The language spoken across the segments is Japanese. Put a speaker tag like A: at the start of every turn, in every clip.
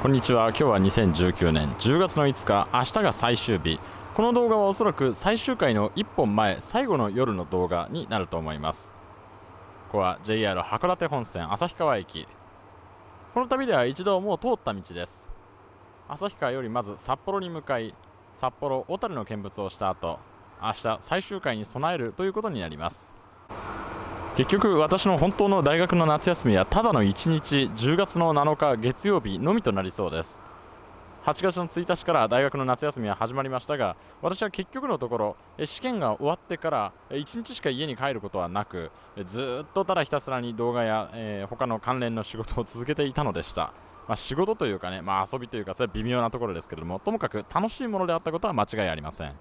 A: こんにちは。今日は2019年10月の5日明日が最終日。この動画はおそらく最終回の1本前最後の夜の動画になると思います。ここは JR 函館本線旭川駅。この旅では一度もう通った道です。旭川よりまず札幌に向かい札幌小樽の見物をした後明日最終回に備えるということになります。結局私の本当の大学の夏休みはただの1日10月の7日月曜日のみとなりそうです。8月の1日から大学の夏休みは始まりましたが私は結局のところ試験が終わってから1日しか家に帰ることはなくずっとただひたすらに動画や、えー、他の関連の仕事を続けていたのでした。まあ、仕事というかね、まあ、遊びというかそれは微妙なところですけれどもともかく楽しいものであったことは間違いありません。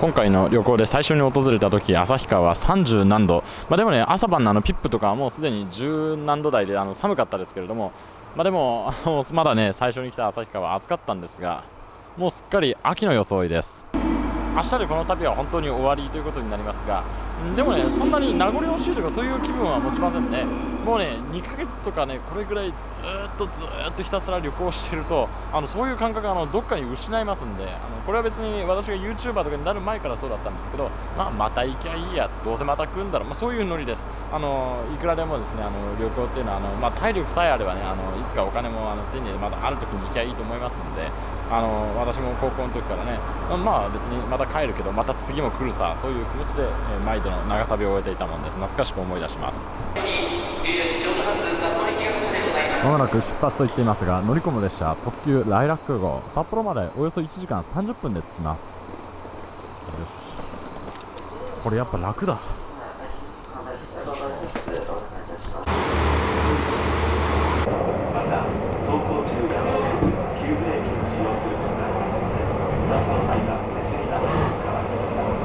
A: 今回の旅行で最初に訪れた時旭川は30何度、まあ、でもね朝晩のあのピップとかはもうすでに10何度台であの寒かったですけれども、まあ、でもまだね最初に来た旭川は暑かったんですがもうすっかり秋の装いです。明日でこの旅は本当に終わりということになりますがでもねそんなに名残惜しいとかそういう気分は持ちませんね。もうね2ヶ月とかねこれぐらいずっとずっとひたすら旅行してるとあのそういう感覚があのどっかに失いますんであのこれは別に私が YouTuber とかになる前からそうだったんですけど、まあ、また行きゃいいやどうせまた来るんだろう、まあ、そういうノリです。あのいくらでもですねあの旅行っていうのはあの、まあ、体力さえあればねあのいつかお金もあの手にまたある時に行きゃいいと思いますのであの私も高校の時からねまあ別にまた帰るけどまた次も来るさそういう気持ちで、え毎度の長旅を終えていたもんです。懐かしく思い出します。まもなく出発と言っていますが乗り込む列車特急ライラック号札幌までおよそ1時間30分で着きます。よし。これやっぱ楽だ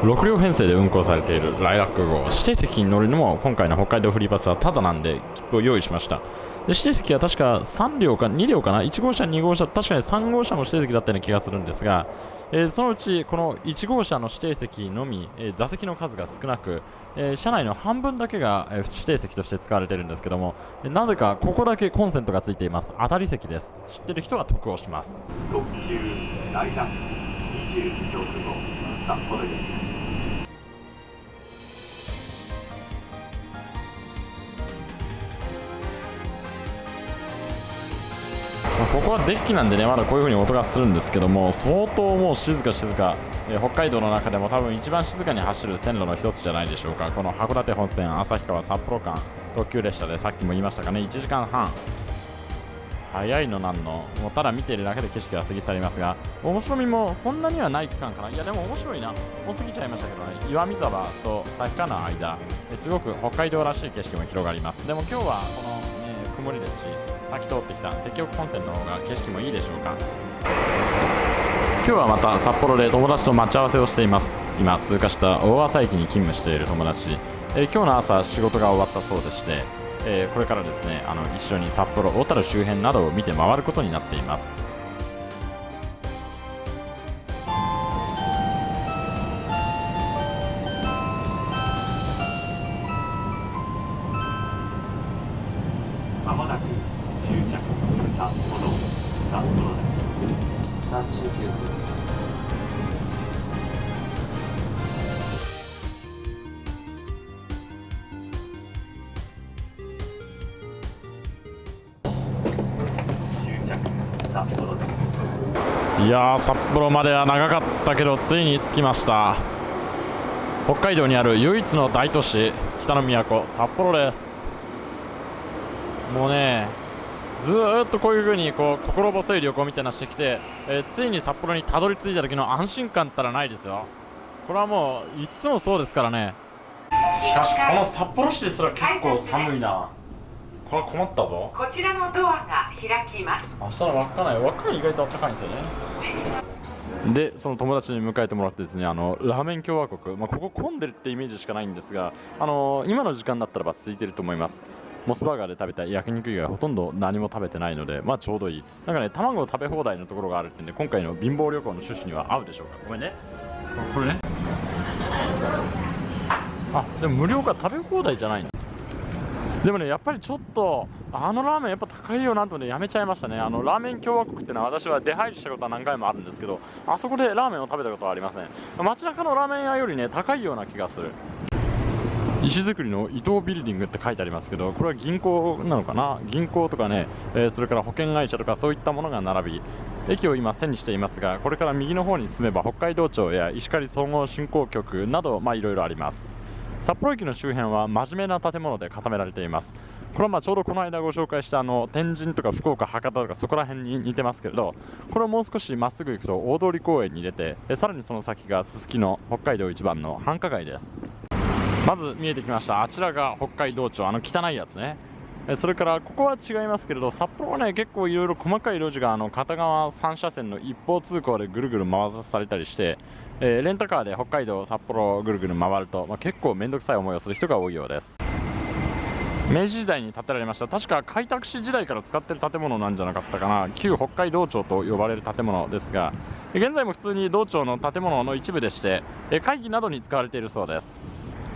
A: 6両編成で運行されているライラック号指定席に乗るのも今回の北海道フリーパスはただなんで切符を用意しました。で指定席は確か3両か2両かな？1号車2号車確かに3号車も指定席だったような気がするんですが、えー、そのうちこの1号車の指定席のみ、えー、座席の数が少なく、えー、車内の半分だけが、え指定席として使われているんですけども、なぜかここだけコンセントがついています。当たり席です。知ってる人が得をします。特急ライラック22号札幌ですここはデッキなんでねまだこういう風に音がするんですけども相当もう静か静か、えー、北海道の中でも多分一番静かに走る線路の一つじゃないでしょうか。この函館本線旭川札幌間特急列車でさっきも言いましたかね1時間半。早いのなんの。もうただ見ているだけで景色が過ぎ去りますが面白みもそんなにはない区間かな。いやでも面白いな。もう過ぎちゃいましたけどね。岩見沢と滝川の間。すごく北海道らしい景色も広がります。でも今日はこの、ね、曇りですし先通ってきた積極本線の方が景色もいいでしょうか。今日はまた札幌で友達と待ち合わせをしています。今通過した大朝駅に勤務している友達、えー、今日の朝仕事が終わったそうでして、えー、これからですねあの一緒に札幌小樽周辺などを見て回ることになっています。いや札幌までは長かったけどついに着きました。北海道にある唯一の大都市北の都札幌です。もうねずっとこういう風にこう心細い旅行みたいなしてきて、えー、ついに札幌にたどり着いた時の安心感ったらないですよ。これはもういつもそうですからね。しかしこの札幌市ですら結構寒いな。これ困ったぞ。こちらのドアが開きます。明日の稚内稚内意外と暖かいんですよねでその友達に迎えてもらってですねあのラーメン共和国、まあ、ここ混んでるってイメージしかないんですがあの今の時間だったらば空いてると思います。モスバーガーで食べた焼肉以外ほとんど何も食べてないのでまあちょうどいい。なんかね卵食べ放題のところがあるってんで今回の貧乏旅行の趣旨には合うでしょうか。ごめんね。これね。あでも無料か。食べ放題じゃないの。でもねやっぱりちょっとあのラーメンやっぱ高いよなと思ってやめちゃいましたね。あのラーメン共和国ってのは私は出入りしたことは何回もあるんですけどあそこでラーメンを食べたことはありません。街中のラーメン屋よりね高いような気がする。石造りの伊藤ビルディングって書いてありますけどこれは銀行なのかな？銀行とかね、えー、それから保険会社とかそういったものが並び駅を今背にしていますがこれから右の方に進めば北海道庁や石狩総合振興局などいろいろあります。札幌駅の周辺は真面目な建物で固められています。これはまあちょうどこの間ご紹介したあの天神とか福岡、博多とかそこら辺に似てますけれどこれをもう少しまっすぐ行くと大通公園に出てさらにその先がすすきの北海道一番の繁華街です。まず見えてきましたあちらが北海道庁あの汚いやつね。それからここは違いますけれど札幌はね結構いろいろ細かい路地があの片側3車線の一方通行でぐるぐる回されたりして、えー、レンタカーで北海道札幌をぐるぐる回ると、まあ、結構面倒くさい思いをする人が多いようです。明治時代に建てられました。確か開拓史時代から使ってる建物なんじゃなかったかな。旧北海道庁と呼ばれる建物ですが現在も普通に道庁の建物の一部でして会議などに使われているそうです。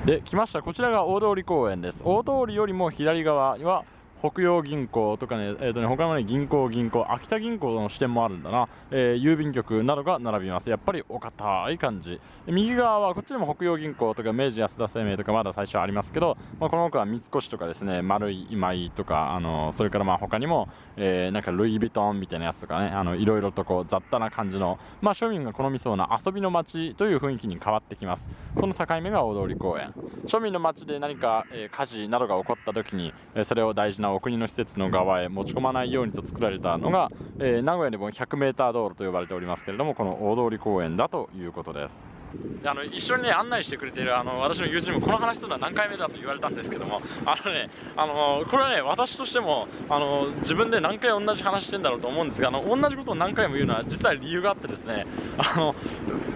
A: で来ました。こちらが大通公園です。大通りよりも左側は北洋銀行とかね、えーとね他の、ね、銀行、銀行、秋田銀行の支店もあるんだな、えー、郵便局などが並びます。やっぱりお堅い感じ。右側はこっちにも北洋銀行とか明治安田生命とかまだ最初ありますけど、まあ、この奥は三越とかですね、丸い今井とか、あの、それからまあ他にも、えー、なんかルイ・ヴィトンみたいなやつとかね、あのいろいろとこう雑多な感じの、まあ、庶民が好みそうな遊びの街という雰囲気に変わってきます。その境目が大通公園。庶民の街で何か、えー、火事などが起こった時に、えー、それを大事なお国の施設のの側へ持ち込まないようにと作られたのが、えー、名古屋でも 100m 道路と呼ばれておりますけれどもこの大通公園だということです。あの一緒にね案内してくれているあの私の友人もこの話するのは何回目だと言われたんですけどもあのねあのこれはね私としてもあの自分で何回同じ話してんだろうと思うんですがあの同じことを何回も言うのは実は理由があってですねあの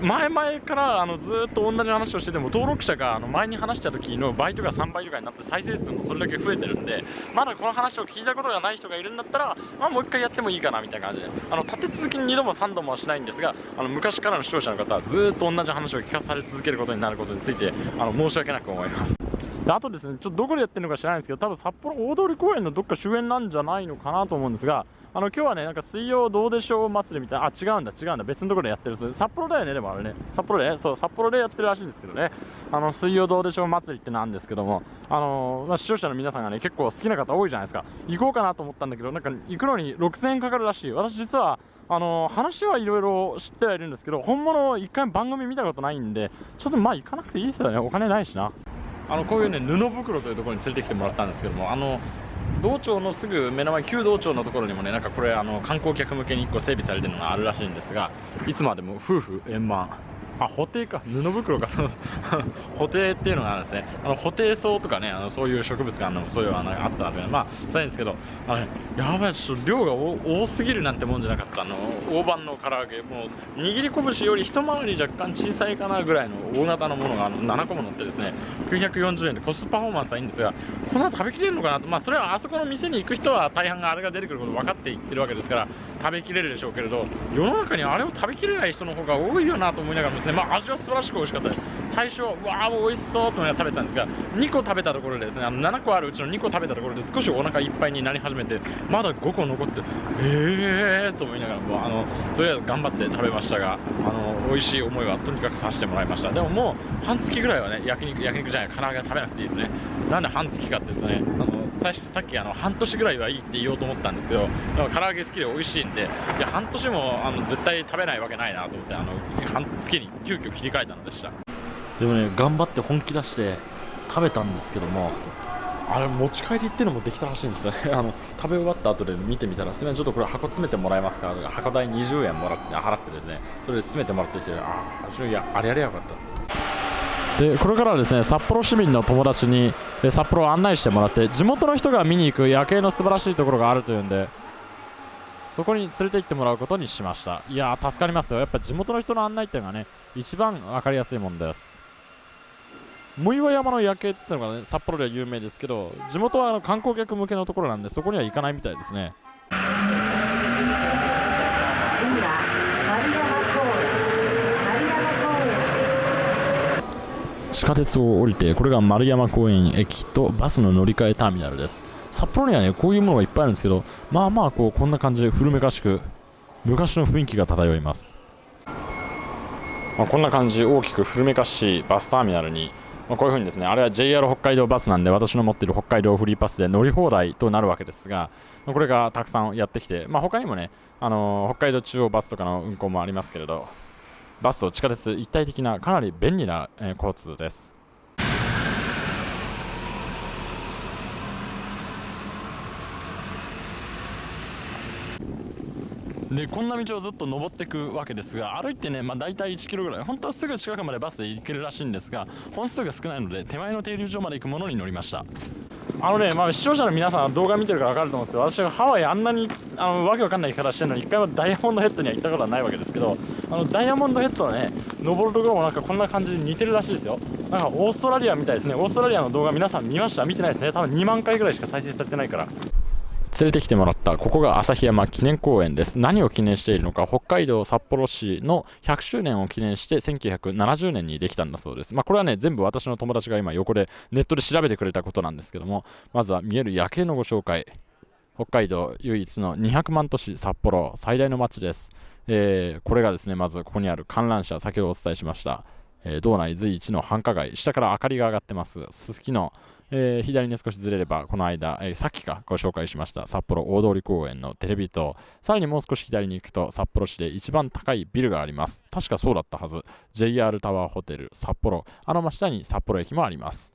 A: 前々からあのずっと同じ話をしてても登録者があの前に話した時の倍とか3倍とかになって再生数もそれだけ増えてるんでまだこの話を聞いたことがない人がいるんだったら、まあ、もう一回やってもいいかなみたいな感じであの立て続けに2度も3度もはしないんですがあの昔からの視聴者の方はずっと同じ話を聞かされ続けることになることについてあの申し訳なく思います。であとですねちょっとどこでやってるのか知らないんですけど多分札幌大通公園のどっか周辺なんじゃないのかなと思うんですがあの今日はねなんか水曜どうでしょう祭りみたいなあ違うんだ違うんだ別のところでやってるそ札幌だよねでもあれね。札幌でそう札幌でやってるらしいんですけどね。あの水曜どうでしょう祭りってなんですけどもあのまあ、視聴者の皆さんがね結構好きな方多いじゃないですか。行こうかなと思ったんだけどなんか行くのに6000円かかるらしい。私実はあの話はいろいろ知ってはいるんですけど本物一回番組見たことないんでちょっとまあ行かなくていいですよね。お金ないしな。あのこういうね布袋というところに連れてきてもらったんですけどもあの道庁のすぐ目の前旧道庁のところにもねなんかこれあの観光客向けに1個整備されてるのがあるらしいんですがいつまでも夫婦円満。あ、補定か。布袋か。補定っていうのがあるんですね。あの、補定草とかね、あの、そういう植物があるのも、そういうのがあったなというまあ、そうなんですけど、あの、やばい、ちょっと量が多すぎるなんてもんじゃなかった。あの、大判の唐揚げ、もう、握り拳より一回り若干小さいかなぐらいの大型のものがあの7個も乗ってですね、940円でコストパフォーマンスはいいんですが、この後食べきれるのかなと、まあ、それはあそこの店に行く人は大半があれが出てくること分かっていってるわけですから、食べきれるでしょうけれど、世の中にあれを食べきれない人の方が多いよなと思いながらですね、まあ、味は素晴らしく美味しかったです。最初わあもう美味しそうと思いながら食べたんですが2個食べたところでですねあの7個あるうちの2個食べたところで少しお腹いっぱいになり始めてまだ5個残ってええーと思いながらもあのとりあえず頑張って食べましたがあの美味しい思いはとにかくさせてもらいました。でももう半月ぐらいはね焼肉焼肉じゃない唐揚げは食べなくていいですね。なんで半月かっていうとねあの最初さっきあの半年ぐらいはいいって言おうと思ったんですけど唐揚げ好きで美味しいんでいや半年もあの絶対食べないわけないなと思ってあの半月に急遽切り替えたのでした。でもね頑張って本気出して食べたんですけどもあれ持ち帰りっていうのもできたらしいんですよね。あの食べ終わった後で見てみたらすみませんちょっとこれ箱詰めてもらえますか？箱代20円もらって払ってですねそれで詰めてもらってきてああいやあれやりゃよかった。でこれからはですね札幌市民の友達に札幌を案内してもらって地元の人が見に行く夜景の素晴らしいところがあるというんでそこに連れて行ってもらうことにしました。いや助かりますよ。やっぱ地元の人の案内っていうのがね一番分かりやすいもんです。藻岩山の夜景っていうのがね札幌では有名ですけど地元はあの観光客向けのところなんでそこには行かないみたいですね。地下鉄を降りてこれが丸山公園駅とバスの乗り換えターミナルです。札幌にはねこういうものがいっぱいあるんですけどまあまあこうこんな感じで古めかしく昔の雰囲気が漂います、まあ、こんな感じ大きく古めかしいバスターミナルにま、こういうふうにですねあれは JR 北海道バスなんで私の持っている北海道フリーパスで乗り放題となるわけですが、ま、これがたくさんやってきて、まあ、他にもね、あのー、北海道中央バスとかの運行もありますけれど。バスと地下鉄一体的なかなり便利な、えー、交通です。でこんな道をずっと登っていくわけですが歩いてね、まあ、大体1キロぐらい本当はすぐ近くまでバスで行けるらしいんですが本数が少ないので手前の停留所まで行くものに乗りました。あのね、まあ、視聴者の皆さん動画見てるから分かると思うんですけど私はハワイあんなにあのわけわかんない言い方してるのに一回もダイヤモンドヘッドには行ったことはないわけですけどあのダイヤモンドヘッドのね登るところもなんかこんな感じで似てるらしいですよ。なんかオーストラリアみたいですね。オーストラリアの動画皆さん見ました？見てないですね。多分2万回ぐらいしか再生されてないから。連れてきてもらったここが旭山記念公園です。何を記念しているのか北海道札幌市の100周年を記念して1970年にできたんだそうです。まあこれはね全部私の友達が今横でネットで調べてくれたことなんですけどもまずは見える夜景のご紹介。北海道唯一の200万都市札幌最大の町です、えー、これがですねまずここにある観覧車先ほどお伝えしましたえー、道内随一の繁華街下から明かりが上がってますすすきのえー、左に少しずれれば、この間、えー、さっきかご紹介しました札幌大通公園のテレビ塔、さらにもう少し左に行くと札幌市で一番高いビルがあります。確かそうだったはず。JR タワーホテル札幌、あの真下に札幌駅もあります。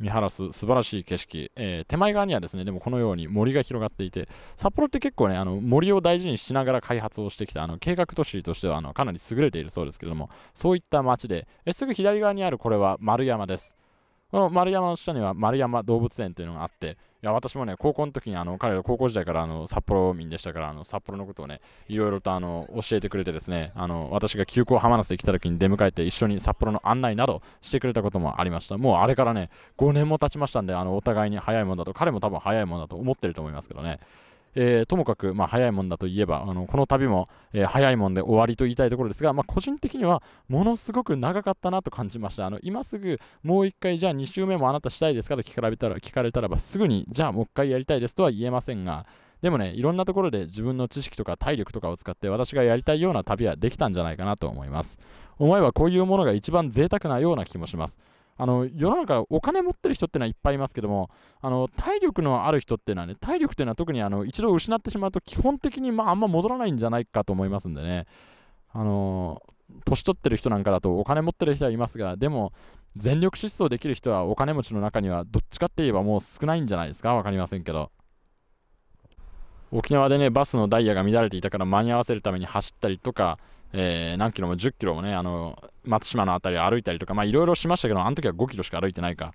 A: 見晴らす素晴らしい景色、えー、手前側にはですねでもこのように森が広がっていて札幌って結構ねあの森を大事にしながら開発をしてきたあの計画都市としてはあのかなり優れているそうですけれどもそういった街でえすぐ左側にあるこれは丸山です。この丸山の下には丸山動物園というのがあって、いや私もね、高校の時にあの彼ら高校時代からあの札幌民でしたから、あの札幌のことをね、いろいろとあの教えてくれてですね、あの私が急行浜松で来た時に出迎えて一緒に札幌の案内などしてくれたこともありました。もうあれからね、5年も経ちましたんで、あのお互いに早いもんだと、彼も多分早いもんだと思ってると思いますけどね。えー、ともかく、まあ、早いもんだといえばあのこの旅も、えー、早いもんで終わりと言いたいところですが、まあ、個人的にはものすごく長かったなと感じましたあの今すぐもう一回じゃあ2週目もあなたしたいですかと聞かれたら聞かれたらばすぐにじゃあもう一回やりたいですとは言えませんがでもね、いろんなところで自分の知識とか体力とかを使って私がやりたいような旅はできたんじゃないかなと思います。思えばこういうものが一番贅沢なような気もします。あの世の中お金持ってる人ってのはいっぱいいますけどもあの体力のある人っていうのはね体力っていうのは特にあの一度失ってしまうと基本的に、まあ、あんま戻らないんじゃないかと思いますんでね。あの年取ってる人なんかだとお金持ってる人はいますがでも全力疾走できる人はお金持ちの中にはどっちかって言えばもう少ないんじゃないですか？分かりませんけど。沖縄でねバスのダイヤが乱れていたから間に合わせるために走ったりとかえー、何キロも10キロもね、あの松島の辺りを歩いたりとか、いろいろしましたけど、あの時は5キロしか歩いてないか。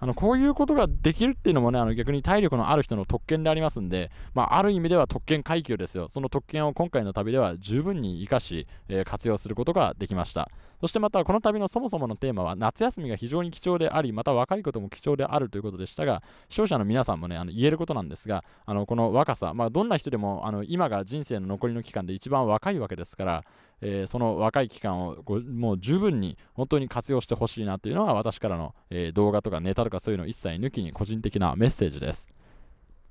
A: あのこういうことができるっていうのもね、あの逆に体力のある人の特権でありますんで、まあ、ある意味では特権階級ですよ。その特権を今回の旅では十分に生かし、えー、活用することができました。そしてまたこの旅のそもそものテーマは夏休みが非常に貴重であり、また若いことも貴重であるということでしたが、視聴者の皆さんもね、あの言えることなんですが、あのこの若さ、まあ、どんな人でもあの今が人生の残りの期間で一番若いわけですから、えー、その若い期間をもう十分に本当に活用してほしいなというのが私からの、えー、動画とかネタとかそういうの一切抜きに個人的なメッセージです。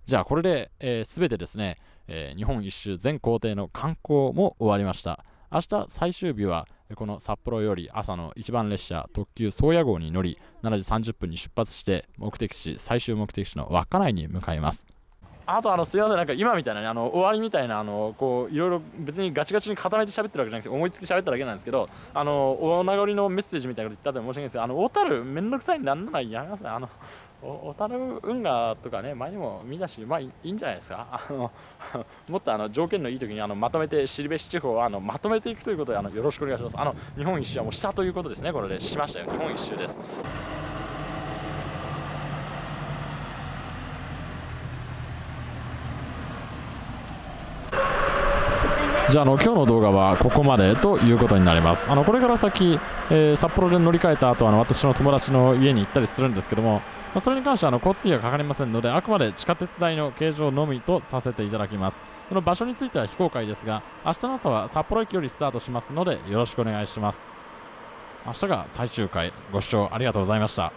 A: じゃあこれで、えー、全てですね、えー、日本一周全行程の観光も終わりました。明日最終日はこの札幌より朝の一番列車特急宗谷号に乗り7時30分に出発して目的地最終目的地の稚内に向かいますあとあのすいませんなんか今みたいなねあの終わりみたいなあのこういろいろ別にガチガチに固めて喋ってるわけじゃなくて思いつき喋っただけなんですけどあのお名残のメッセージみたいなこと言ったって申し訳ないですけどあの小樽めんどくさいんであんなのやめますねあの小樽運河とかね前にも見たしまあいいんじゃないですか。あのもっとあの条件のいい時にあのまとめて後志地方をあのまとめていくということであのよろしくお願いします。あの日本一周はもうしたということですね。これでしましたよ。日本一周です。じゃあの今日の動画はここまでということになります。あのこれから先、えー、札幌で乗り換えた後あの私の友達の家に行ったりするんですけども、まあ、それに関してはあの交通費がかかりませんのであくまで地下鉄代の形状のみとさせていただきます。その場所については非公開ですが明日の朝は札幌駅よりスタートしますのでよろしくお願いします。明日が最終回。ご視聴ありがとうございました。